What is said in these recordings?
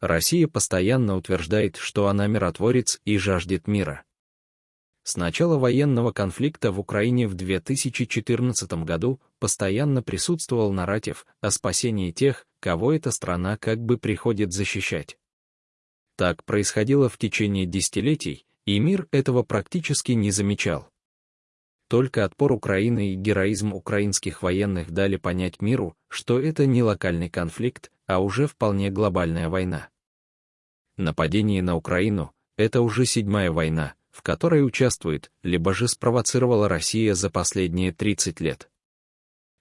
Россия постоянно утверждает, что она миротворец и жаждет мира. С начала военного конфликта в Украине в 2014 году постоянно присутствовал нарратив о спасении тех, кого эта страна как бы приходит защищать. Так происходило в течение десятилетий, и мир этого практически не замечал. Только отпор Украины и героизм украинских военных дали понять миру, что это не локальный конфликт, а уже вполне глобальная война. Нападение на Украину — это уже седьмая война, в которой участвует, либо же спровоцировала Россия за последние 30 лет.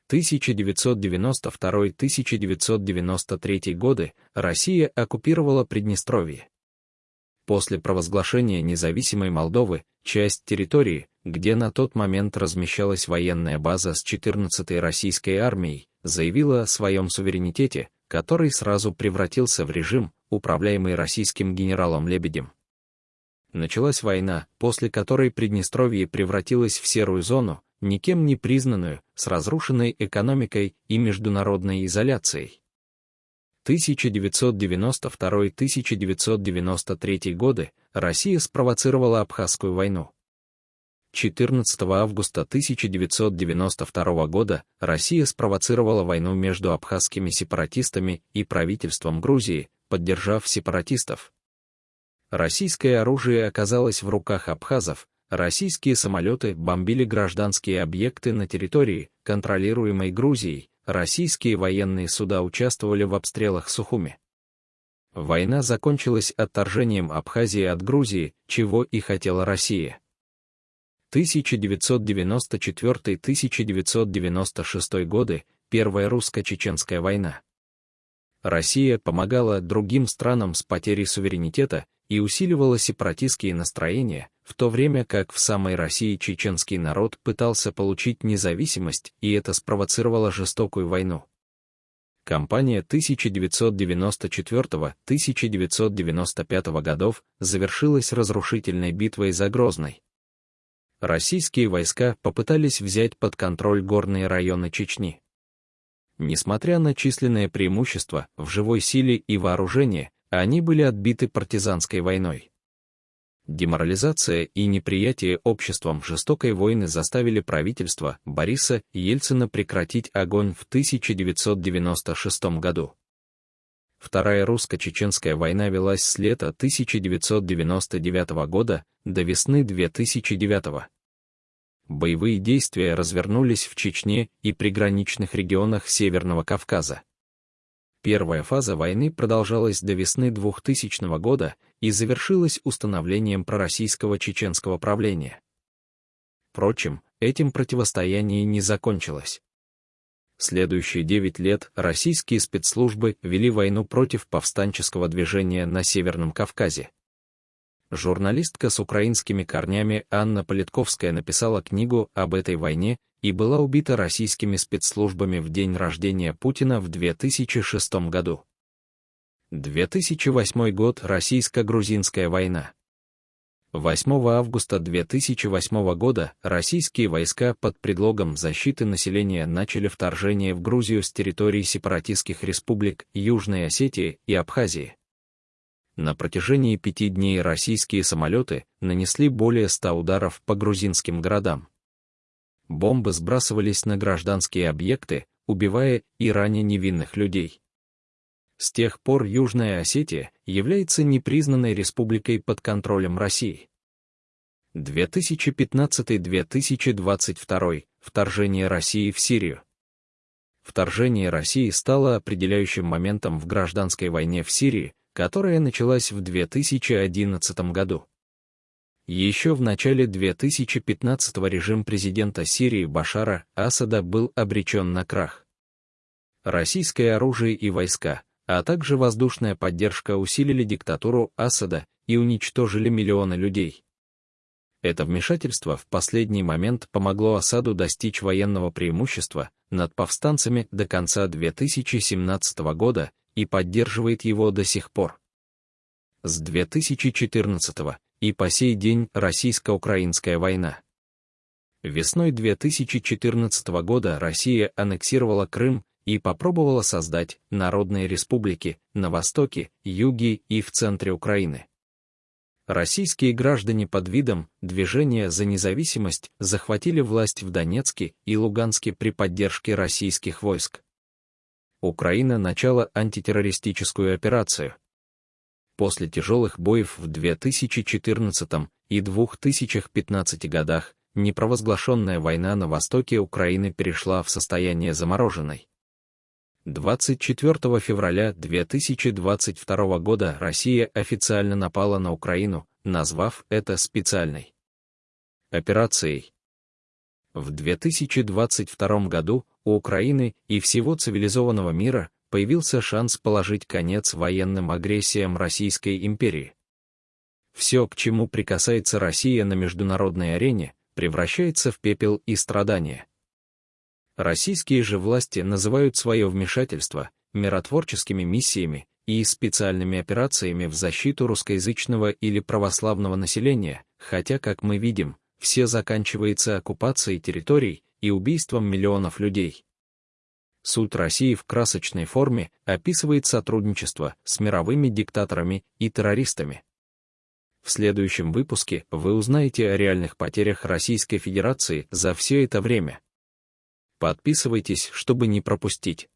1992-1993 годы Россия оккупировала Приднестровье. После провозглашения независимой Молдовы, часть территории, где на тот момент размещалась военная база с 14-й российской армией, заявила о своем суверенитете, который сразу превратился в режим, управляемый российским генералом Лебедем. Началась война, после которой Приднестровье превратилось в серую зону, никем не признанную, с разрушенной экономикой и международной изоляцией. 1992-1993 годы Россия спровоцировала Абхазскую войну. 14 августа 1992 года Россия спровоцировала войну между абхазскими сепаратистами и правительством Грузии, поддержав сепаратистов. Российское оружие оказалось в руках абхазов, российские самолеты бомбили гражданские объекты на территории, контролируемой Грузией, российские военные суда участвовали в обстрелах Сухуми. Война закончилась отторжением Абхазии от Грузии, чего и хотела Россия. 1994-1996 годы – Первая русско-чеченская война. Россия помогала другим странам с потерей суверенитета и усиливала сепаратистские настроения, в то время как в самой России чеченский народ пытался получить независимость, и это спровоцировало жестокую войну. Кампания 1994-1995 годов завершилась разрушительной битвой за Грозный. Российские войска попытались взять под контроль горные районы Чечни. Несмотря на численное преимущество в живой силе и вооружении, они были отбиты партизанской войной. Деморализация и неприятие обществом жестокой войны заставили правительство Бориса Ельцина прекратить огонь в 1996 году. Вторая русско-чеченская война велась с лета 1999 года до весны 2009 боевые действия развернулись в Чечне и приграничных регионах Северного Кавказа. Первая фаза войны продолжалась до весны 2000 года и завершилась установлением пророссийского чеченского правления. Впрочем, этим противостояние не закончилось. Следующие девять лет российские спецслужбы вели войну против повстанческого движения на Северном Кавказе. Журналистка с украинскими корнями Анна Политковская написала книгу об этой войне и была убита российскими спецслужбами в день рождения Путина в 2006 году. 2008 год Российско-грузинская война. 8 августа 2008 года российские войска под предлогом защиты населения начали вторжение в Грузию с территории сепаратистских республик Южной Осетии и Абхазии. На протяжении пяти дней российские самолеты нанесли более ста ударов по грузинским городам. Бомбы сбрасывались на гражданские объекты, убивая и раня невинных людей. С тех пор Южная Осетия является непризнанной республикой под контролем России. 2015-2022 Вторжение России в Сирию. Вторжение России стало определяющим моментом в гражданской войне в Сирии, которая началась в 2011 году. Еще в начале 2015 режим президента Сирии Башара Асада был обречен на крах. Российское оружие и войска, а также воздушная поддержка усилили диктатуру Асада и уничтожили миллионы людей. Это вмешательство в последний момент помогло Асаду достичь военного преимущества над повстанцами до конца 2017 года и поддерживает его до сих пор. С 2014 и по сей день российско-украинская война. Весной 2014 года Россия аннексировала Крым и попробовала создать народные республики на востоке, юге и в центре Украины. Российские граждане под видом движения за независимость захватили власть в Донецке и Луганске при поддержке российских войск. Украина начала антитеррористическую операцию. После тяжелых боев в 2014 и 2015 годах непровозглашенная война на востоке Украины перешла в состояние замороженной. 24 февраля 2022 года Россия официально напала на Украину, назвав это специальной операцией. В 2022 году у Украины и всего цивилизованного мира появился шанс положить конец военным агрессиям Российской империи. Все, к чему прикасается Россия на международной арене, превращается в пепел и страдания. Российские же власти называют свое вмешательство миротворческими миссиями и специальными операциями в защиту русскоязычного или православного населения, хотя, как мы видим, все заканчивается оккупацией территорий и убийством миллионов людей. Суд России в красочной форме описывает сотрудничество с мировыми диктаторами и террористами. В следующем выпуске вы узнаете о реальных потерях Российской Федерации за все это время. Подписывайтесь, чтобы не пропустить.